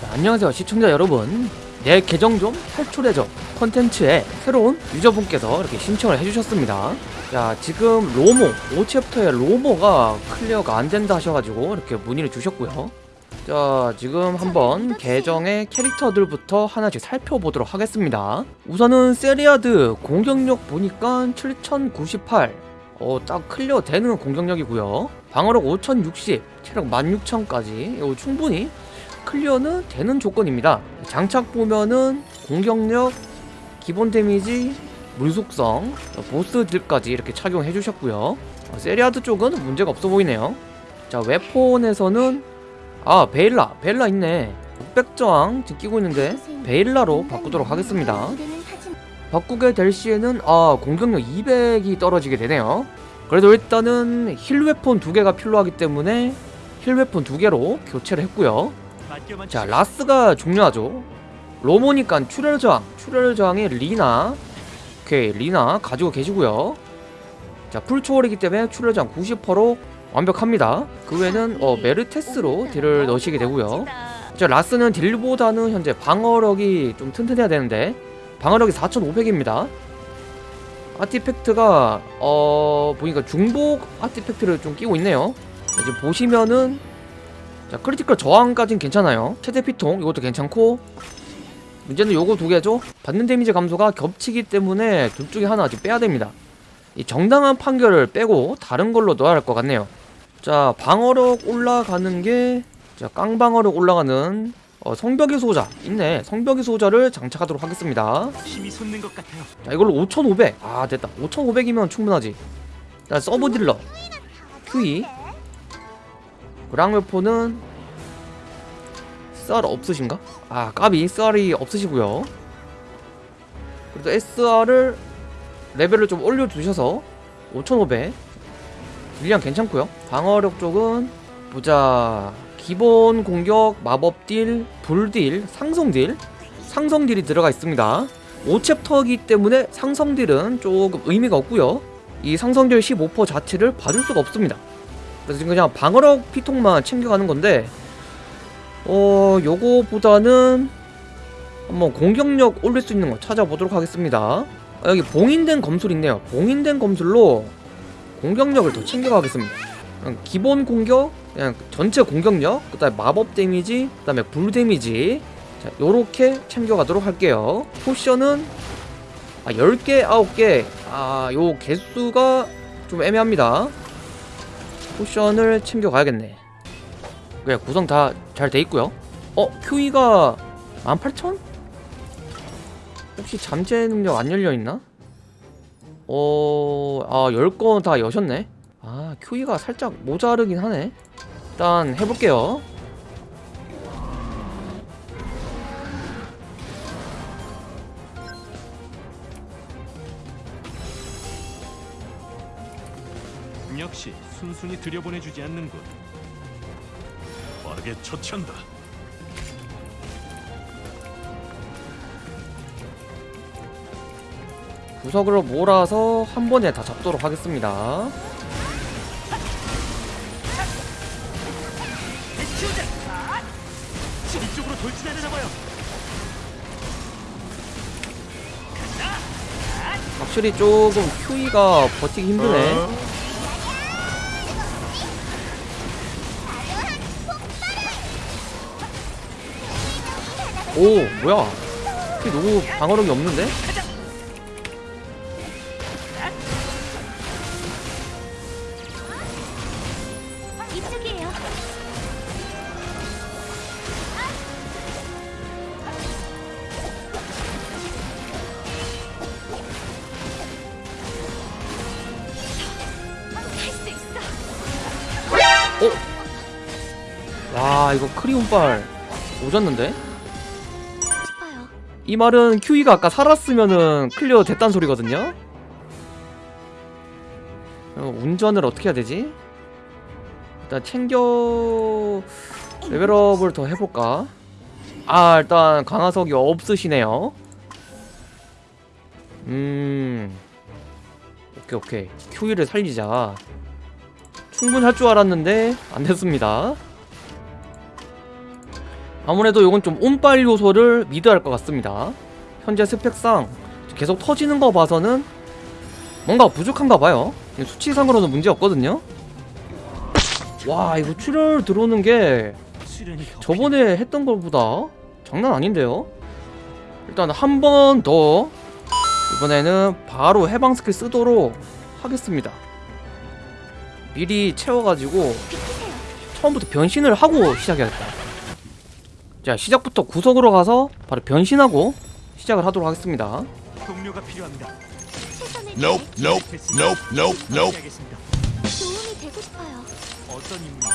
자, 안녕하세요 시청자 여러분. 내 계정 좀 탈출해줘. 컨텐츠에 새로운 유저분께서 이렇게 신청을 해주셨습니다. 자 지금 로모 5chapter의 로모가 클리어가 안된다 하셔가지고 이렇게 문의를 주셨고요. 자 지금 한번 계정의 캐릭터들부터 하나씩 살펴보도록 하겠습니다. 우선은 세리아드 공격력 보니까 7098 어, 딱 클리어 되는 공격력이고요. 방어력 5060 체력 16000까지. 이거 충분히 클리어는 되는 조건입니다. 장착 보면은 공격력, 기본 데미지, 물속성, 보스 딜까지 이렇게 착용해 주셨고요. 어, 세리아드 쪽은 문제가 없어 보이네요. 자, weapon에서는 아, 베일라, 베일라 있네. 600저항 지금 끼고 있는데 베일라로 바꾸도록 하겠습니다. 바꾸게 될 시에는 아, 공격력 200이 떨어지게 되네요. 그래도 일단은 heal weapon 두 개가 필요하기 때문에 heal weapon 두 개로 교체를 했고요. 자 라스가 중요하죠. 로모니까 출혈 저항 출혈 저항의 리나. 오케이 리나 가지고 계시고요. 자 풀초월이기 때문에 출혈 저항 90%로 완벽합니다. 그 외에는 어, 메르테스로 딜을 넣으시게 되고요. 자 라스는 딜보다는 현재 방어력이 좀 튼튼해야 되는데 방어력이 4500입니다. artifact가 어 보니까 중복 artifact를 좀 끼고 있네요. 이제 보시면은 자 critical 저항까진 괜찮아요. 최대 피통 이것도 괜찮고. 문제는 요거 두 개죠. 받는 데미지 감소가 겹치기 때문에 둘 중에 하나 아직 빼야 됩니다. 이 정당한 판결을 빼고 다른 걸로 넣어야 할 것 같네요. 자 방어력 올라가는 게자 깡방어력 올라가는 어, 성벽의 소자. 있네. 성벽의 소자를 장착하도록 하겠습니다. 힘이 솟는 것 같아요. 자 이걸로 5500아 됐다. 5500이면 충분하지. 자 서브 딜러. 그 랑웨포는 썰 없으신가? 아 까비. 썰이 없으시고요. 그래도 SR을 레벨을 좀 올려주셔서 5500 딜량 괜찮고요. 방어력 쪽은 보자. 기본 공격 마법 딜, 불 딜, 상성 딜. 상성 딜이 들어가 있습니다. 5chapter이기 때문에 상성 딜은 조금 의미가 없고요. 이 상성 딜 15% 자체를 봐줄 수가 없습니다 그래서 그냥 방어력 피통만 챙겨가는 건데 어 요거보다는 한번 공격력 올릴 수 있는 거 찾아보도록 하겠습니다. 아, 여기 봉인된 검술 있네요. 봉인된 검술로 공격력을 더 챙겨가겠습니다. 그냥 기본 공격 그냥 전체 공격력 그 다음에 마법 데미지 그 다음에 불 데미지. 자 요렇게 챙겨가도록 할게요. 포션은 아 10개 9개. 아요 개수가 좀 애매합니다 포션을 챙겨가야겠네 그래 구성 다 잘 돼있고요 어? QE가 18,000? 혹시 잠재 능력 안 열려있나? 어... 아 10건 다 여셨네 아 QE가 살짝 모자르긴 하네 일단 해볼게요 역시 순순히 들여보내주지 않는군. 빠르게 처치한다. 구석으로 몰아서 한 번에 다 잡도록 하겠습니다 이쪽으로 돌진하려나 봐요. 확실히 조금 QE가 버티기 힘드네 오 뭐야 QE 너무 방어력이 없는데? 있어. 와 이거 크리온빨 오졌는데? 이 말은 QE가 아까 살았으면은 클리어 됐단 소리거든요? 어, 운전을 어떻게 해야 되지? 일단 챙겨 레벨업을 더 해볼까? 아 일단 강화석이 없으시네요 음 오케이 오케이 QE를 살리자 충분할 줄 알았는데 안 됐습니다 아무래도 이건 좀 운빨 요소를 미드할 것 같습니다 현재 스펙상 계속 터지는 거 봐서는 뭔가 부족한가 봐요 수치상으로는 문제 없거든요 와 이거 출혈 들어오는 게 저번에 했던 것보다 장난 아닌데요? 일단 한 번 더 이번에는 바로 해방 스킬 쓰도록 하겠습니다 미리 채워가지고. 처음부터 변신을 하고 시작해야겠다 자 시작부터 구석으로 가서 바로 변신하고 시작을 하도록 하겠습니다 동료가 필요합니다. Nope, nope, nope, nope, nope. 도움이 되고 싶어요. 어떤 임무입니까?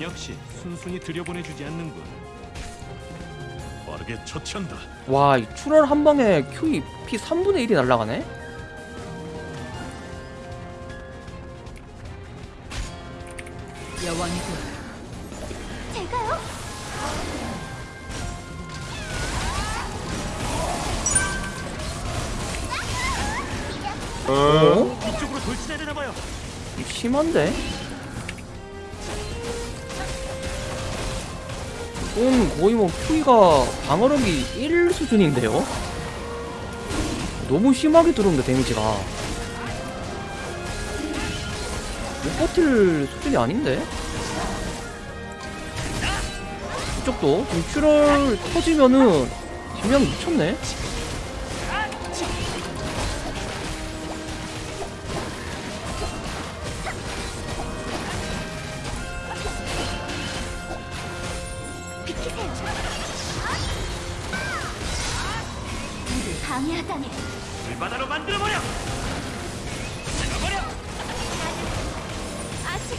역시 순순히 들여보내주지 않는군. 빠르게 처치한다. 와, 이 출혈 한 방에 QE 피 3분의 1이 날라가네? 제가요? 어? 이쪽으로 돌진하려나 봐요. 심한데? 이건 거의 뭐 QE가 방어력이 1 수준인데요? 너무 심하게 들어온다 데미지가 못 버틸 수준이 아닌데? 이쪽도 지금 출혈 터지면은 뒷면 미쳤네? 방해하다니. 불바다로 만들어버려. 아직.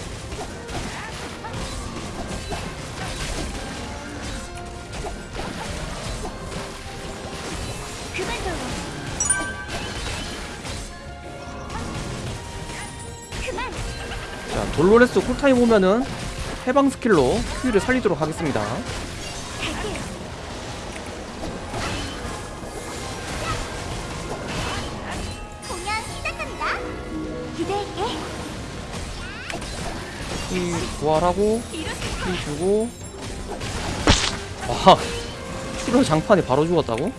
자 돌로레스 쿨타임 오면은 해방 스킬로 QE를 살리도록 하겠습니다 이 부활하고 이 주고 와 출혈 장판에 바로 죽었다고?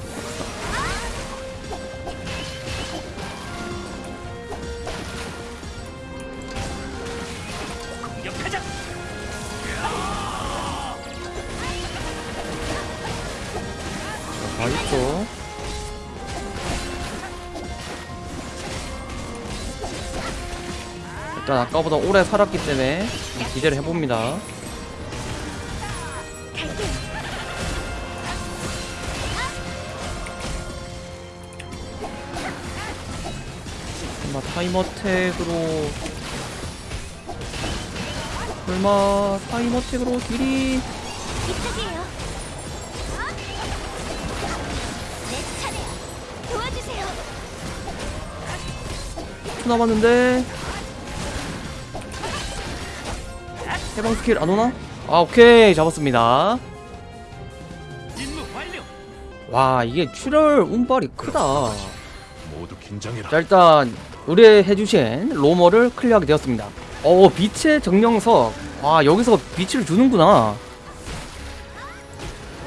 공격하자. 맛있죠 일단 아까보다 오래 살았기 때문에 좀 기대를 해봅니다. 설마 타임어택으로 설마 타임어택으로 딜이 이쪽이에요. 내 차례야. 도와주세요. 10초 남았는데 해방 스킬 안 오나? 아 오케이 잡았습니다. 와 이게 출혈 운빨이 크다 모두 긴장해라. 자 일단 의뢰해주신 로모를 클리어하게 되었습니다 어 빛의 정령석 와 여기서 빛을 주는구나